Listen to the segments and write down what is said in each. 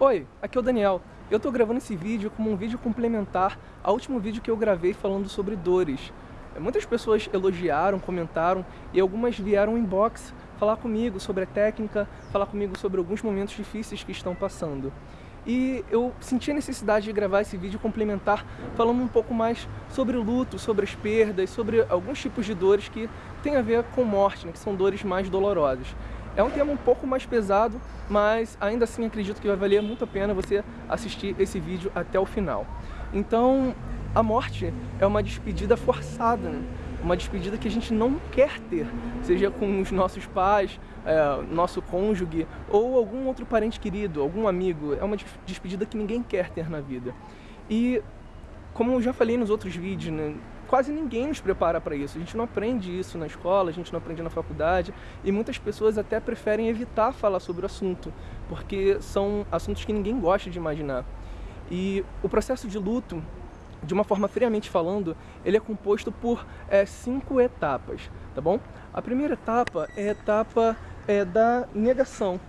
Oi, aqui é o Daniel. Eu tô gravando esse vídeo como um vídeo complementar ao último vídeo que eu gravei falando sobre dores. Muitas pessoas elogiaram, comentaram e algumas vieram inbox falar comigo sobre a técnica, falar comigo sobre alguns momentos difíceis que estão passando. E eu senti a necessidade de gravar esse vídeo complementar falando um pouco mais sobre luto, sobre as perdas, sobre alguns tipos de dores que têm a ver com morte, né, que são dores mais dolorosas. É um tema um pouco mais pesado, mas ainda assim acredito que vai valer muito a pena você assistir esse vídeo até o final. Então, a morte é uma despedida forçada, né? uma despedida que a gente não quer ter, seja com os nossos pais, é, nosso cônjuge ou algum outro parente querido, algum amigo. É uma despedida que ninguém quer ter na vida. E, como eu já falei nos outros vídeos, né, quase ninguém nos prepara para isso. A gente não aprende isso na escola, a gente não aprende na faculdade e muitas pessoas até preferem evitar falar sobre o assunto, porque são assuntos que ninguém gosta de imaginar. E o processo de luto, de uma forma friamente falando, ele é composto por é, cinco etapas, tá bom? A primeira etapa é a etapa é, da negação.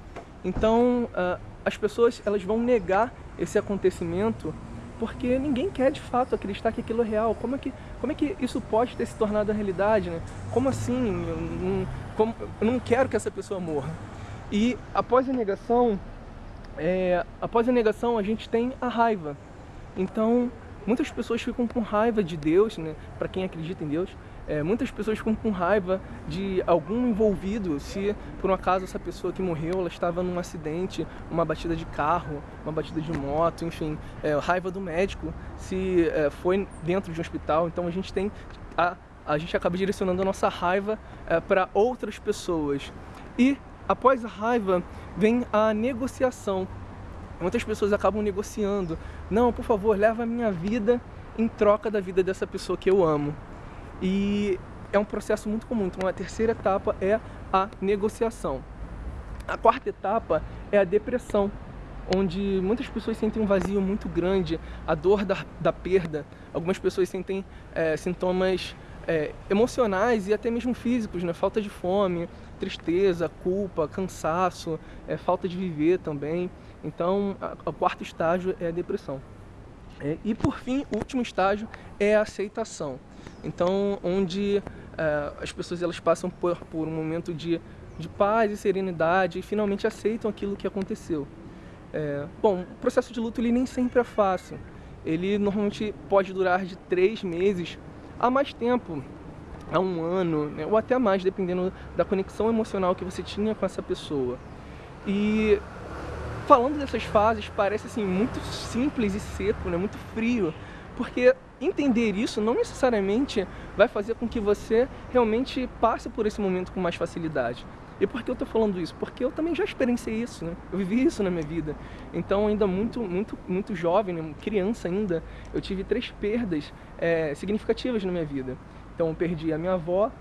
Então, uh, as pessoas elas vão negar esse acontecimento porque ninguém quer de fato acreditar que aquilo é real. Como é que, como é que isso pode ter se tornado a realidade? Né? Como assim? Eu não, como, eu não quero que essa pessoa morra. E após a negação, é, após a negação a gente tem a raiva. Então, muitas pessoas ficam com raiva de Deus, né? para quem acredita em Deus, é, muitas pessoas ficam com raiva de algum envolvido, se por um acaso essa pessoa que morreu ela estava num acidente, uma batida de carro, uma batida de moto, enfim, é, raiva do médico, se é, foi dentro de um hospital. Então a gente tem a, a gente acaba direcionando a nossa raiva é, para outras pessoas. E após a raiva vem a negociação. Muitas pessoas acabam negociando. Não, por favor, leva a minha vida em troca da vida dessa pessoa que eu amo. E é um processo muito comum. Então a terceira etapa é a negociação. A quarta etapa é a depressão, onde muitas pessoas sentem um vazio muito grande, a dor da, da perda. Algumas pessoas sentem é, sintomas é, emocionais e até mesmo físicos, né? falta de fome, tristeza, culpa, cansaço, é, falta de viver também. Então, o quarto estágio é a depressão. É, e por fim, o último estágio é a aceitação. Então, onde é, as pessoas elas passam por, por um momento de, de paz e serenidade e finalmente aceitam aquilo que aconteceu. É, bom, o processo de luto ele nem sempre é fácil. Ele normalmente pode durar de três meses a mais tempo, a um ano, né, ou até mais, dependendo da conexão emocional que você tinha com essa pessoa. E falando dessas fases, parece assim muito simples e seco, né, muito frio, porque entender isso não necessariamente vai fazer com que você realmente passe por esse momento com mais facilidade. E por que eu estou falando isso? Porque eu também já experienciei isso, né? Eu vivi isso na minha vida. Então, ainda muito, muito, muito jovem, né? criança ainda, eu tive três perdas é, significativas na minha vida. Então, eu perdi a minha avó,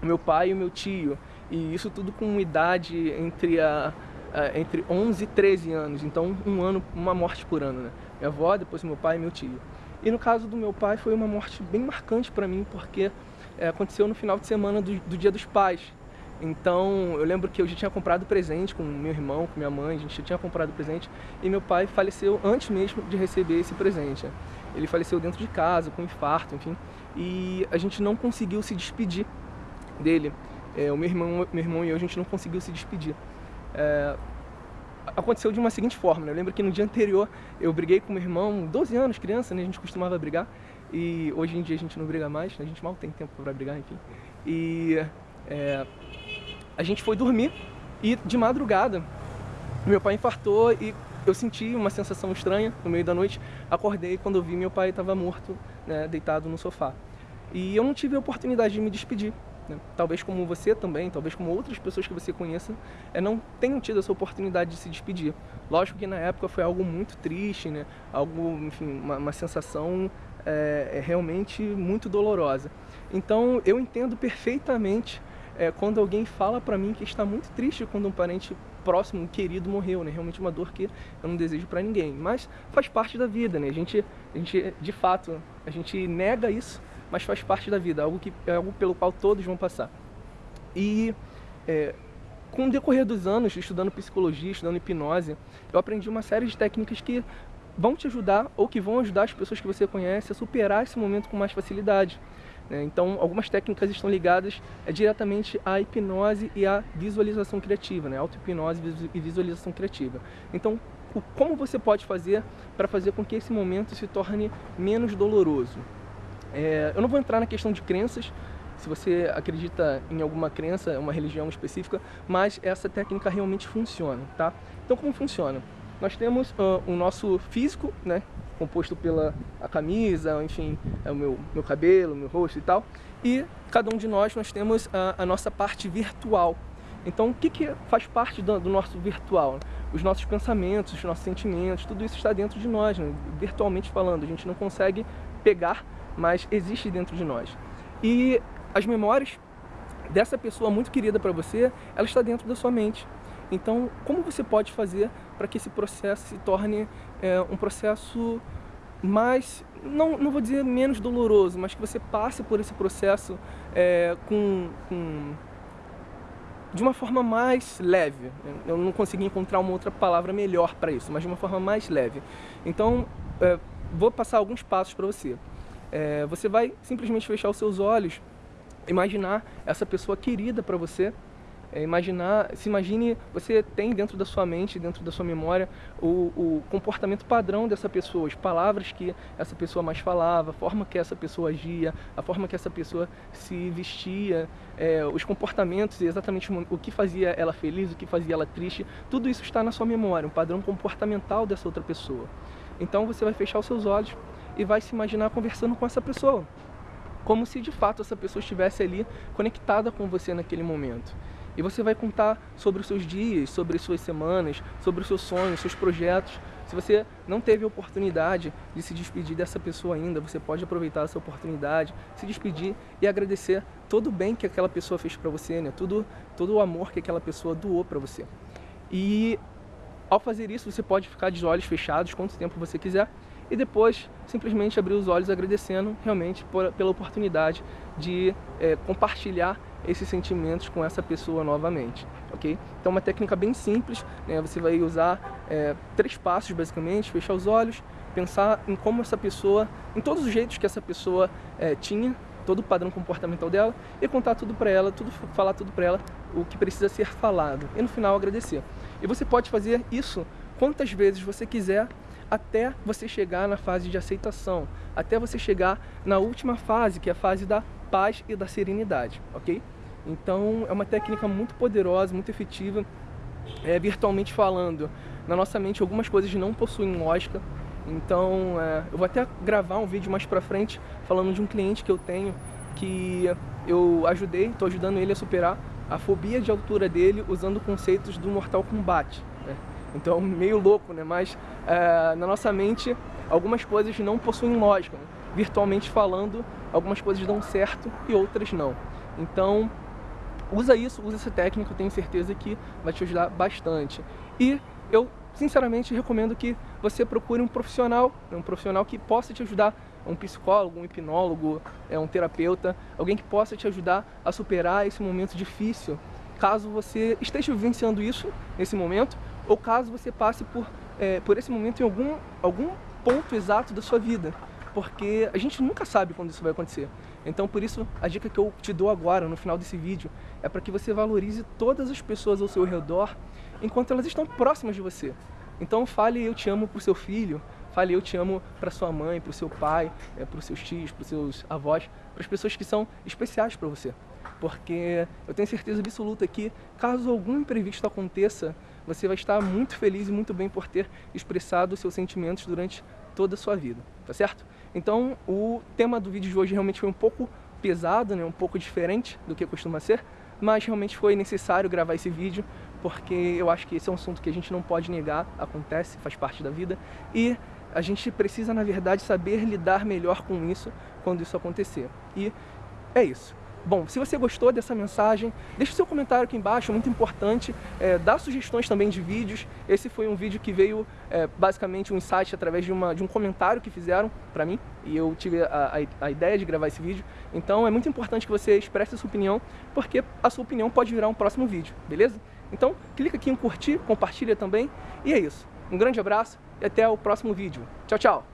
meu pai e meu tio. E isso tudo com idade entre, a, a, entre 11 e 13 anos. Então, um ano, uma morte por ano, né? Minha avó, depois meu pai e meu tio. E no caso do meu pai foi uma morte bem marcante para mim, porque é, aconteceu no final de semana do, do, Dia dos Pais. Então eu lembro que eu já tinha comprado presente com meu irmão, com minha mãe, a gente já tinha comprado presente e meu pai faleceu antes mesmo de receber esse presente. Ele faleceu dentro de casa, com infarto, enfim, e a gente não conseguiu se despedir dele. É, o meu irmão, meu irmão e eu, a gente não conseguiu se despedir. É, aconteceu de uma seguinte forma, né? Eu lembro que no dia anterior eu briguei com meu irmão, 12 anos, criança, né? A gente costumava brigar. E hoje em dia a gente não briga mais, a gente mal tem tempo para brigar, enfim. E é, a gente foi dormir e de madrugada meu pai infartou e eu senti uma sensação estranha no meio da noite. Acordei quando eu vi meu pai estava morto, né, deitado no sofá. E eu não tive a oportunidade de me despedir. Né? Talvez como você também, talvez como outras pessoas que você conheça, é, não tenham tido essa oportunidade de se despedir. Lógico que na época foi algo muito triste, né? algo, enfim, uma, uma sensação é, é realmente muito dolorosa. Então eu entendo perfeitamente é, quando alguém fala para mim que está muito triste quando um parente próximo, um querido morreu, né? Realmente uma dor que eu não desejo para ninguém. Mas faz parte da vida, né? A gente, a gente, de fato, a gente nega isso mas faz parte da vida, algo, que, é algo pelo qual todos vão passar. E é, com o decorrer dos anos, estudando psicologia, estudando hipnose, eu aprendi uma série de técnicas que vão te ajudar ou que vão ajudar as pessoas que você conhece a superar esse momento com mais facilidade. Né? Então, algumas técnicas estão ligadas é, diretamente à hipnose e à visualização criativa, né? auto-hipnose e visualização criativa. Então, o, como você pode fazer para fazer com que esse momento se torne menos doloroso? É, eu não vou entrar na questão de crenças, se você acredita em alguma crença, uma religião específica, mas essa técnica realmente funciona, tá? Então como funciona? Nós temos uh, o nosso físico, né, composto pela a camisa, enfim, é o meu, meu cabelo, meu rosto e tal, e cada um de nós, nós temos a, a nossa parte virtual. Então, o que, que faz parte do, do, nosso virtual? Os nossos pensamentos, os nossos sentimentos, tudo isso está dentro de nós, né? virtualmente falando. A gente não consegue pegar, mas existe dentro de nós. E as memórias dessa pessoa muito querida para você, ela está dentro da sua mente. Então, como você pode fazer para que esse processo se torne é, um processo mais, não, não vou dizer menos doloroso, mas que você passe por esse processo é, com, com, de uma forma mais leve. Eu não consegui encontrar uma outra palavra melhor para isso, mas de uma forma mais leve. Então, é, vou passar alguns passos para você. É, você vai simplesmente fechar os seus olhos imaginar essa pessoa querida para você, é, imaginar, se imagine, você tem dentro da sua mente, dentro da sua memória, o, o, comportamento padrão dessa pessoa, as palavras que essa pessoa mais falava, a forma que essa pessoa agia, a forma que essa pessoa se vestia, é, os comportamentos, exatamente o que fazia ela feliz, o que fazia ela triste, tudo isso está na sua memória, um padrão comportamental dessa outra pessoa. Então você vai fechar os seus olhos e vai se imaginar conversando com essa pessoa como se de fato essa pessoa estivesse ali conectada com você naquele momento. E você vai contar sobre os seus dias, sobre as suas semanas, sobre os seus sonhos, seus projetos. Se você não teve a oportunidade de se despedir dessa pessoa ainda, você pode aproveitar essa oportunidade, se despedir e agradecer todo o bem que aquela pessoa fez para você, né? Tudo, todo o amor que aquela pessoa doou para você. E ao fazer isso, você pode ficar de olhos fechados quanto tempo você quiser e depois simplesmente abrir os olhos agradecendo realmente por, pela oportunidade de é, compartilhar esses sentimentos com essa pessoa novamente, ok? Então uma técnica bem simples, né? você vai usar é, três passos basicamente, fechar os olhos, pensar em como essa pessoa, em todos os jeitos que essa pessoa é, tinha, todo o padrão comportamental dela e contar tudo para ela, tudo, falar tudo para ela, o que precisa ser falado e no final agradecer. E você pode fazer isso quantas vezes você quiser até você chegar na fase de aceitação, até você chegar na última fase, que é a fase da paz e da serenidade, ok? Então é uma técnica muito poderosa, muito efetiva, é, virtualmente falando. Na nossa mente algumas coisas não possuem lógica, então é, eu vou até gravar um vídeo mais pra frente falando de um cliente que eu tenho que eu ajudei, estou ajudando ele a superar a fobia de altura dele usando conceitos do Mortal Kombat. Né? Então, meio louco, né? Mas é, na nossa mente, algumas coisas não possuem lógica. Né? Virtualmente falando, algumas coisas dão certo e outras não. Então, usa isso, usa essa técnica, eu tenho certeza que vai te ajudar bastante. E eu, sinceramente, recomendo que você procure um profissional, né? um profissional que possa te ajudar um psicólogo, um hipnólogo, é um terapeuta, alguém que possa te ajudar a superar esse momento difícil, caso você esteja vivenciando isso nesse momento, ou caso você passe por, é, por esse momento em algum, algum ponto exato da sua vida, porque a gente nunca sabe quando isso vai acontecer. Então, por isso, a dica que eu te dou agora, no final desse vídeo, é para que você valorize todas as pessoas ao seu redor enquanto elas estão próximas de você. Então, fale eu te amo para o seu filho, fale eu te amo para sua mãe, para o seu pai, é, para os seus tios, para os seus avós, para as pessoas que são especiais para você. Porque eu tenho certeza absoluta que, caso algum imprevisto aconteça, você vai estar muito feliz e muito bem por ter expressado seus sentimentos durante toda a sua vida, tá certo? Então, o tema do vídeo de hoje realmente foi um pouco pesado, né, um pouco diferente do que costuma ser, mas realmente foi necessário gravar esse vídeo, porque eu acho que esse é um assunto que a gente não pode negar, acontece, faz parte da vida, e a gente precisa, na verdade, saber lidar melhor com isso quando isso acontecer. E é isso. Bom, se você gostou dessa mensagem, deixe seu comentário aqui embaixo, é muito importante. É, dá sugestões também de vídeos. Esse foi um vídeo que veio é, basicamente um insight através de, uma, de um comentário que fizeram para mim e eu tive a, a, a, ideia de gravar esse vídeo. Então é muito importante que você expresse sua opinião, porque a sua opinião pode virar um próximo vídeo, beleza? Então, clica aqui em curtir, compartilha também. E é isso. Um grande abraço e até o próximo vídeo. Tchau, tchau!